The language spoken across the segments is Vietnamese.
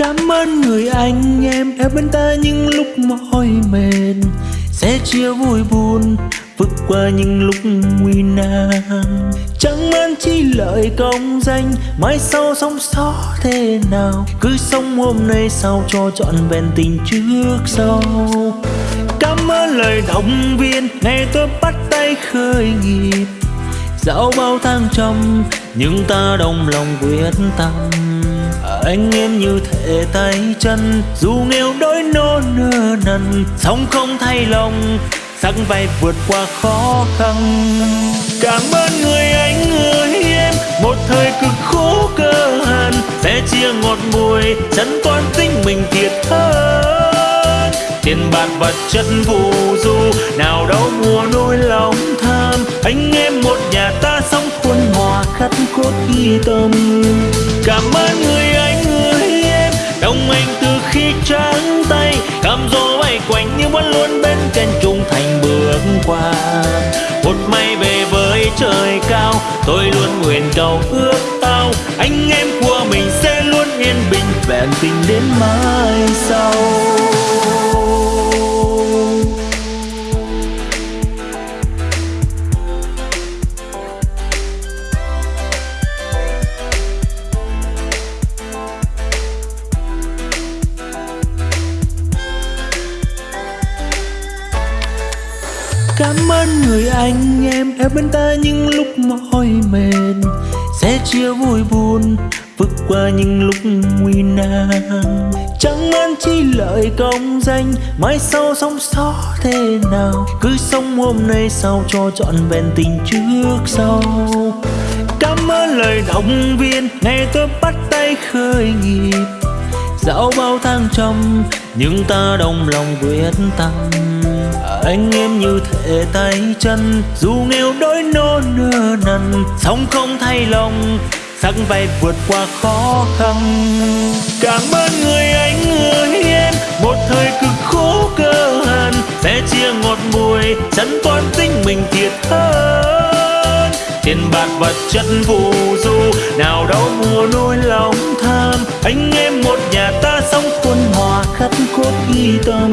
Cảm ơn người anh em. Ở bên ta những lúc mỏi mệt Sẽ chia vui buồn, vượt qua những lúc nguy nan. Chẳng mang chi lợi công danh, Mai sau sống sót thế nào? Cứ sống hôm nay sao cho trọn vẹn tình trước sau? Cảm ơn lời động viên Ngày tôi bắt tay khởi nghiệp Dạo bao tháng trong Nhưng ta đồng lòng quyết tâm anh em như thể tay chân, dù nghèo đói nô nơ nần sống không thay lòng sẵn vai vượt qua khó khăn. Cảm ơn người anh, người em, một thời cực khổ cơ hàn, sẽ chia ngọt bùi chân toan tính mình thiệt hơn. Tiền bạc vật chất phù du, nào đâu mua nỗi lòng tham. Anh em một nhà ta sống khuôn hòa khắc cốt ghi tâm. Cảm ơn người em anh từ khi trắng tay cam dỗ bay quanh như vẫn luôn bên cạnh trung thành bước qua. Một may về với trời cao, tôi luôn nguyện cầu ước ao anh em của mình sẽ luôn yên bình vẹn tình đến mai sau. Cảm ơn người anh em. Ở bên ta những lúc mỏi mệt Sẽ chia vui buồn, vượt qua những lúc nguy nan. Chẳng mang chi lợi công danh, Mai sau sống sót thế nào? Cứ sống hôm nay sao cho trọn vẹn tình trước sau? Cảm ơn lời động viên Ngày tôi bắt tay khởi nghiệp Dạo bao tháng trăm Nhưng ta đồng lòng quyết tâm anh em như thể tay chân, dù nghèo đói nô nơ nần sống không thay lòng, sắc vai vượt qua khó khăn. Cảm ơn người anh, người em, một thời cực khổ cơ hàn sẽ chia ngọt bùi chân toan tính mình thiệt hơn. Tiền bạc vật chất phù du, nào đâu mua nỗi lòng tham, anh em một nhà ta sống quân hòa khắc cốt ghi tâm.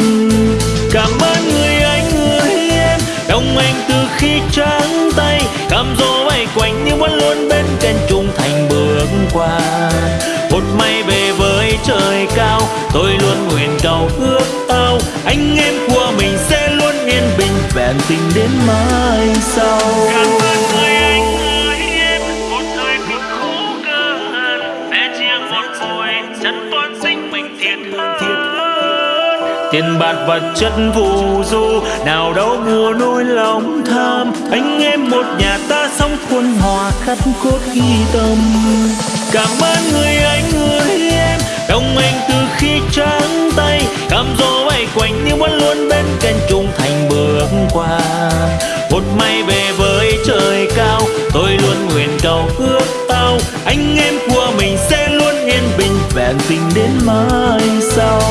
Tay cam dỗ bay quanh nhưng vẫn luôn bên trên trung thành bước qua. Một may về với trời cao, tôi luôn nguyện cầu ước ao. Anh em của mình sẽ luôn yên bình vẹn tình đến mai sau. Cảm ơn tiền bạc vật chất phù du nào đâu mua nỗi lòng tham. Anh em một nhà ta sống khuôn hòa khắc cốt ghi tâm. Cảm ơn người anh, người em. Đồng anh từ khi trắng tay cam gió bay quanh nhưng vẫn luôn bên cạnh trung thành bước qua. Một may về với trời cao, tôi luôn nguyện cầu ước ao anh em của mình sẽ luôn yên bình, vẹn tình đến mai sau.